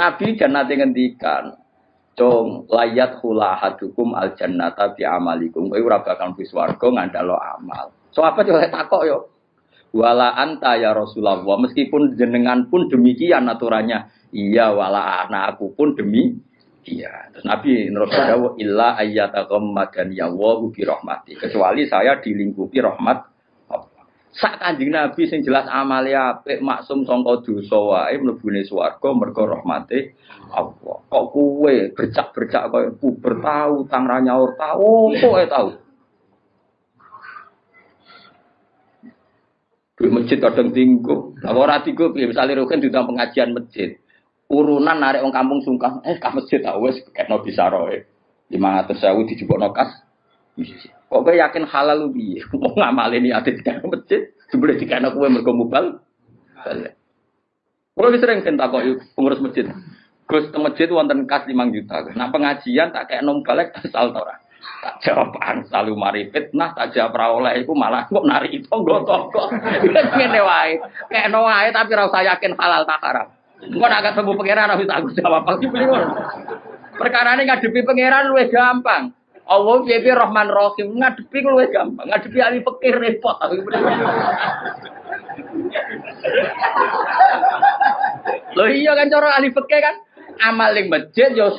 Nabi jan nate ngendikan, Cung layat hula hadukum al jannata bi amalikum. Kowe ora bakal mlebu swarga ngandalo amal. So apa coba takok yo. Wala anta ya Rasulullah. Meskipun jenengan pun demikian aturannya. Iya wala anak aku pun demi iya. Terus Nabi nerus dawuh illa ya wa bi rahmati. Kecuali saya dilingkupi rahmat Sak kanjeng Nabi sing jelas amale apik maksum sangka dosa wae mlebune swarga mergo rahmate Allah. Kok kuwe bercak-bercak koyo puber tau, tang ra nyaur tau, kok tau. Di masjid kadang tinggu. Lah ora tinggu piye misale roken pengajian masjid. Urunan narik wong kampung sungkan, eh ka masjid tau wis kekno bisa roe. 500.000 dijupukno kas. Kok kowe yakin halal lu piye? Wong ngamale niate di masjid, jebule dikene kowe mergo mubal. Kulo wis sering kok pengurus masjid. Gus teng masjid wonten kas 5 juta. Nah pengajian tak kayak nom balik asal tora. Tak jawab selalu mari fitnah, tak jawab ra oleh iku malah kok nari itu tonggo-tonggo. Ngene wae. Kayak no wae tapi ora usah yakin halal tak haram. Engko nek ketemu pangeran harus aku jawab. Perkara ini ngadepi pangeran luwih gampang. Allah piye Rahman Rahim ngadepi luwih gampang. Ngadepi ahli fikih repot. Loh iya kan cara ahli fikih kan amal ning masjid yo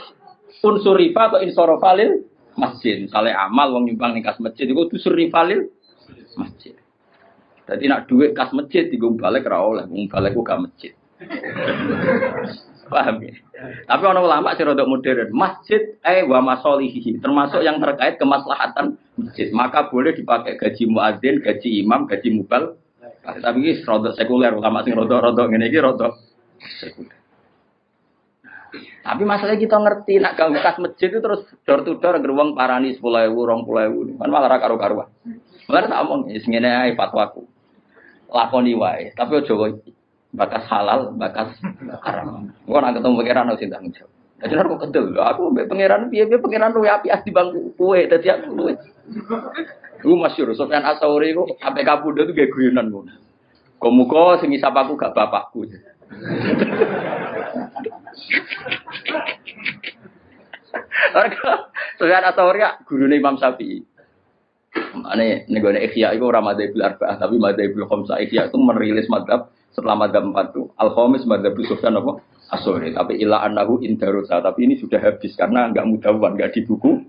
unsur rifa atau insorofalil masjid. Misalnya amal wong nyumbang ning kas masjid itu unsur rifalil masjid. Jadi nak duit kas masjid digung balik ra oleh, wong balik gak masjid. Paham ya? Tapi orang ulama sih rodok modern. Masjid eh wa masolihi termasuk yang terkait kemaslahatan masjid. Maka boleh dipakai gaji muadzin, gaji imam, gaji mubal. Tapi ini rodok sekuler ulama sih rodok-rodok ini rodok sekuler. Tapi masalahnya kita ngerti nak gak bekas masjid itu terus door to door geruang parani sepuluh ewu, rong puluh ewu, kan malah karu karuan. Malah tak omong, aja fatwaku, lakoni wae. Tapi ojo bakas halal, bakas haram. Gua nak ketemu pangeran harus tanggung jawab. Jadi aku kedel, aku be pangeran piye piye pangeran luwe api as di bangku kue, dadi aku luwe. Gue masyur, Sofyan Asauri itu sampai kabuda tuh gak guyonan gue. Komuko sing isap aku gak bapakku. Sofyan Asauri guru Imam Syafi'i. Ane negone Ikhya itu ora madzhab arba'ah tapi madzhab khamsah. Ikhya itu merilis madzhab setelah madzhab empat itu al-khamis madzhab Sufyan apa? Asore tapi ila annahu indarusa tapi ini sudah habis karena enggak mudawan enggak di buku.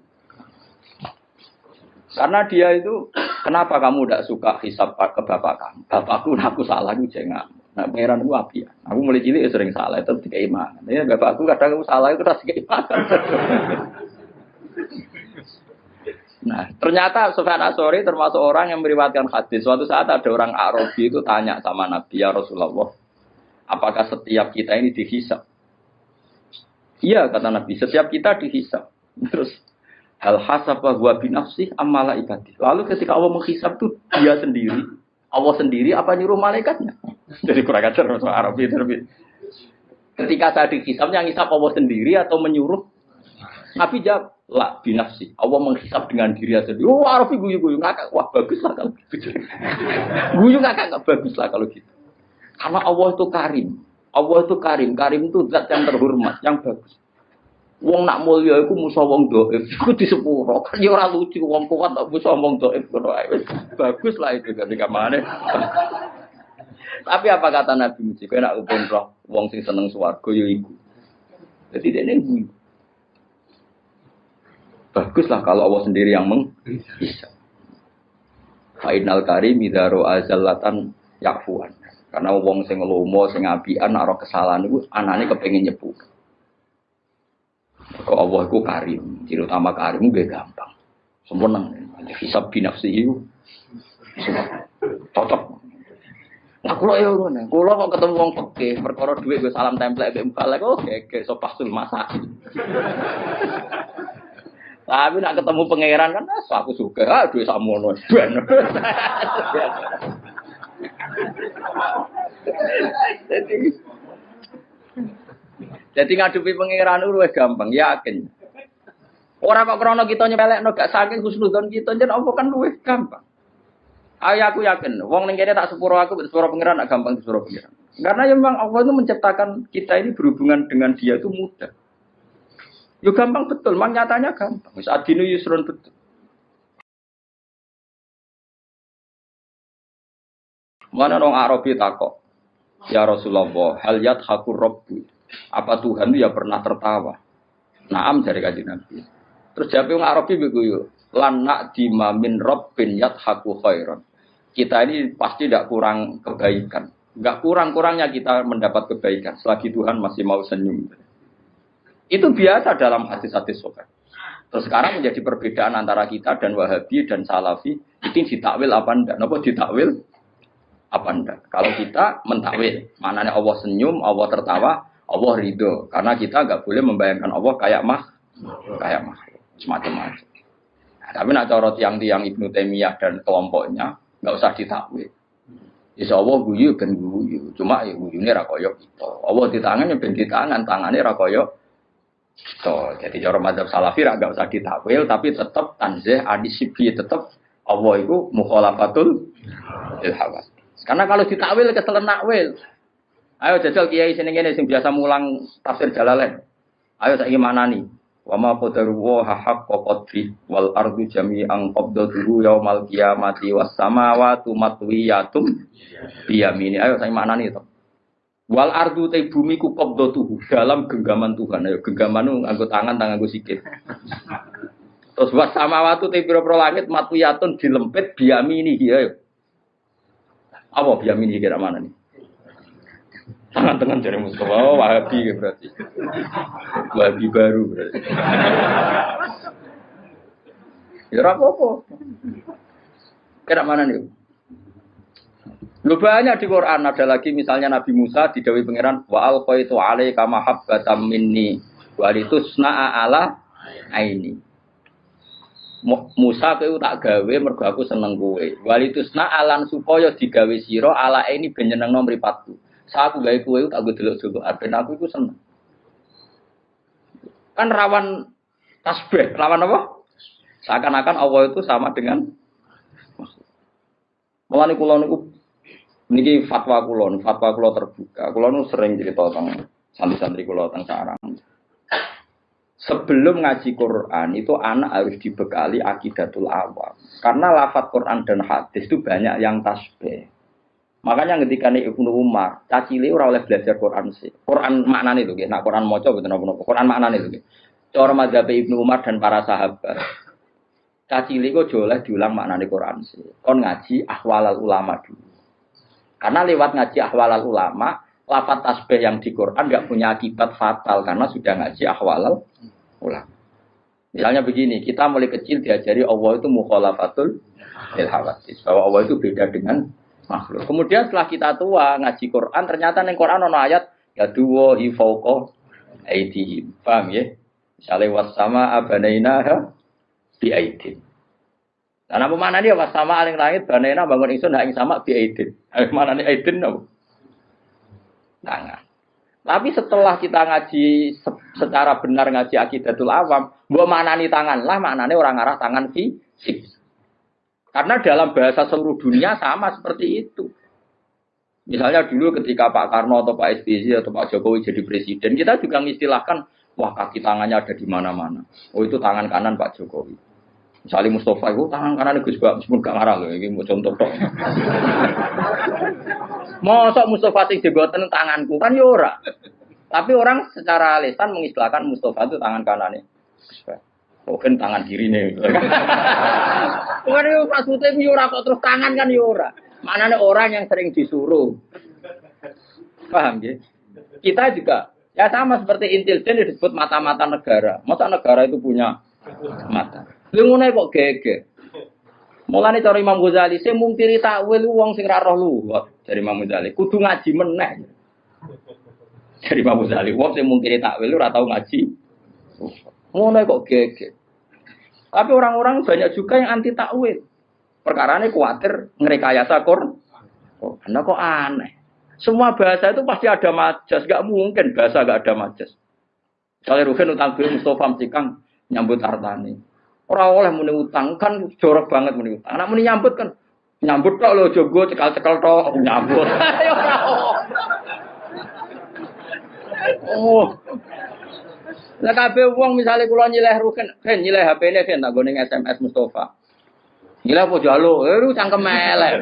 Karena dia itu kenapa kamu tidak suka hisap ke bapak kamu? Bapakku aku salah itu jangan nah pangeran itu api. Ya aku mulai cilik sering salah. Itu tiga iman. Ya bapakku kadang aku salah itu tiga iman Nah, ternyata Sufyan Asori termasuk orang yang meriwayatkan hadis. Suatu saat ada orang Arabi itu tanya sama Nabi ya Rasulullah, apakah setiap kita ini dihisap? Iya kata Nabi, setiap kita dihisap. Terus hal hasabah wa binafsih amala ibadi. Lalu ketika Allah menghisap itu dia sendiri, Allah sendiri apa nyuruh malaikatnya? Jadi kurang ajar orang Arabi itu. Ketika saya dihisap, yang hisap Allah sendiri atau menyuruh? Nabi jawab, lah binafsi. Allah menghisap dengan diri sendiri. Oh, Arafi guyu-guyu ngakak. Wah, bagus lah kalau gitu. guyu ngakak nggak bagus lah kalau gitu. Karena Allah itu karim. Allah itu karim. Karim itu zat yang terhormat, yang bagus. Wong nak mulia iku musuh wong doif. Iku di sepuro. Kan ya ora lucu wong kuat tak musuh wong doif Bagus lah itu ketika mana. Tapi apa kata Nabi Musa? Kau nak umroh wong sing seneng swarga ya iku. Jadi dia ini Baguslah kalau Allah sendiri yang menghisap. Fainal karim idaro azallatan yakfuan. Karena wong sing lomo sing apian nek kesalahan iku anane kepengin nyepu. Kok Allah iku karim, ciri utama karim gue gampang. Sempurna. Hisab binafsi itu cocok. Nah, kulo ya ngono. Kulo kok ketemu wong peke, perkara dhuwit gue salam template mbek mbak lek oke, oke, so pasul masak. Tapi nak ketemu pangeran kan, ah, aku suka. Ah, duit samono. jadi, jadi ngadepi pangeran itu gampang, yakin. Orang kok krono kita nyepelek no gak saking husnudon kita jadi apa kan luwih gampang. Ayo aku yakin, wong ning kene tak sepuro aku sepuro pangeran gak gampang sepuro pangeran. Karena ya memang Allah itu menciptakan kita ini berhubungan dengan dia itu mudah. Ya gampang betul, memang nyatanya gampang. Wis adinu yusrun betul. Mana orang Arabi takok, ya Rasulullah, hal hakur robbu. Apa Tuhan itu ya pernah tertawa? Naam dari kajian Nabi. Terus jawab orang Arabi begitu, lan nak dimamin robbin haku khairan. Kita ini pasti tidak kurang kebaikan. Enggak kurang-kurangnya kita mendapat kebaikan selagi Tuhan masih mau senyum. Itu biasa dalam hadis-hadis sokat. Terus sekarang menjadi perbedaan antara kita dan Wahabi dan Salafi itu ditakwil apa enggak? Nopo ditakwil apa enggak? Kalau kita mentakwil, maknanya Allah senyum, Allah tertawa, Allah ridho. Karena kita nggak boleh membayangkan Allah kayak mah, kayak mah, semacam-macam. Nah, tapi nak corot yang tiang Ibnu Taimiyah dan kelompoknya nggak usah ditakwil. Insya Allah guyu ben guyu, cuma ya guyune rakoyok itu. Allah di tangannya ben di tangan, tangannya rakoyok itu. Jadi cara madzhab salafi nggak usah ditakwil, tapi tetap tanzih adisibi tetap Allah itu mukhalafatul ilhawas. Karena kalau ditakwil keselen nakwil. Ayo jajal kiai sini gini sing biasa mulang tafsir Jalalain. Ayo saya gimana nih? Wa ma wa haqqa qadri wal ardu jami'an qabdatuhu yaumal qiyamati was samawati matwiyatum biyamini. Ayo saya mana nih? Wal ardu te bumi ku qabdatuhu dalam genggaman Tuhan. Ayo genggaman nu nganggo tangan tangan nganggo sikit. Terus was samawati te pira-pira langit matwiyatun dilempit biyamini ayo. Apa biamin kira mana nih? Tangan-tangan dari Mustafa, oh, Wahabi ya berarti. Wahabi baru berarti. Ya apa-apa. Kira mana nih? Lu banyak di Quran ada lagi misalnya Nabi Musa di Dewi Pangeran wa alqaitu alaika mahabbatan minni wa litusna'a ala aini. Musa kowe tak gawe mergo aku seneng kowe. Walitusna alan supaya digawe sira ala ini ben nyenengno mripatku. Sa aku gawe kowe tak gue delok-delok ben aku iku seneng. Kan rawan tasbih, rawan apa? Seakan-akan Allah itu sama dengan Mulane kula niku niki fatwa kula, fatwa kula terbuka. Kula nu sering cerita tentang santri-santri kula tentang sarang sebelum ngaji Quran itu anak harus dibekali akidatul awam. Karena lafat Quran dan hadis itu banyak yang tasbih. Makanya ketika nih Ibnu Umar, caci ora oleh belajar Quran sih. Quran makna itu, nak Quran moco betul nopo Quran makna itu. Cara mazhab Ibnu Umar dan para sahabat. Caci kok oleh diulang makna Quran sih. Kon ngaji ahwalal ulama dulu. Karena lewat ngaji ahwalal ulama, lafat tasbih yang di Quran nggak punya akibat fatal karena sudah ngaji ahwalal ulama. Misalnya begini, kita mulai kecil diajari Allah itu mukhalafatul ilhawatis. Bahwa Allah itu beda dengan makhluk. Kemudian setelah kita tua ngaji Quran, ternyata yang Quran ada ayat ya dua hifauko aidihim. Paham ya? Misalnya wasama abanaina bi aidin. Nah, apa mana dia wasama aling langit banaina bangun ingsun hak sama bi aidin. Mana nih aidin no? Tangan. Tapi setelah kita ngaji secara benar ngaji akidatul awam, buat maknani tangan lah maknanya orang arah tangan fisik. Karena dalam bahasa seluruh dunia sama seperti itu. Misalnya dulu ketika Pak Karno atau Pak SBY atau Pak Jokowi jadi presiden, kita juga mengistilahkan, wah kaki tangannya ada di mana-mana. Oh itu tangan kanan Pak Jokowi. Misalnya Mustafa itu tangan kanan Gus Bak, meskipun gak ngarah loh, ini mau contoh dong. Mosok Mustafa sing jegoten tanganku kan yora. Ya Tapi orang secara lisan mengistilahkan Mustafa itu tangan kanannya. Mungkin tangan kiri nih. Bukan itu maksudnya yora kok terus tangan kan yora. Ya Mana nih orang yang sering disuruh. Paham ya? Kita juga ya sama seperti intelijen disebut mata-mata negara. Masa negara itu punya mata? Lu ngono kok gege. Mulane cara Imam Ghazali, saya mungkiri takwil wong sing ra roh luwat dari Imam Ghazali. Kudu ngaji meneh. Dari Imam Ghazali, wong sing mungkiri takwil ora tau ngaji. Ngono kok gege. Tapi orang-orang banyak juga yang anti takwil. Perkara ini khawatir ngerekayasa Quran. Oh, karena kok aneh. Semua bahasa itu pasti ada majas. Gak mungkin bahasa gak ada majas. Misalnya Ruhin utang Mustafa Cikang nyambut hartani. Orang oleh muni utang kan jorok banget muni utang. Anak muni nyambut kan nyambut kok lo jogo cekal-cekal toh nyambut. Oh. Lah kabeh wong misale kula nyileh rugen, ben nyileh HP-ne ben tak ning SMS Mustafa. Nyileh apa jaluk? Eh lu cangkem elek.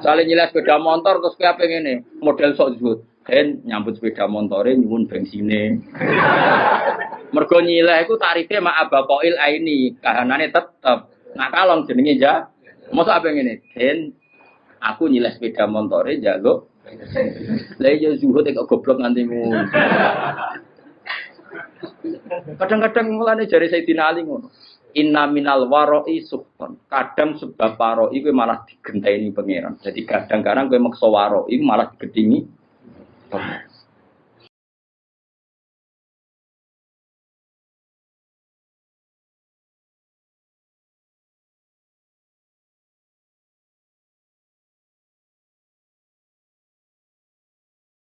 Misale nyileh sepeda motor terus kowe apa ngene, model sok zuhud. Ben nyambut sepeda motore nyuwun bensine. Mergo nyileh iku tarife mak abakoil aini, kahanane tetep. Nah kalong jenenge ja. Mosok apa ngene? Ben aku nyileh sepeda motore jaluk lah iya zuhud kok goblok nganti. Kadang-kadang mulane jari Sayyidina Ali ngono. Inna minal waroi suhton. Kadang sebab waroi itu malah digenteni pangeran. Jadi kadang-kadang gue maksa waroi malah digedingi.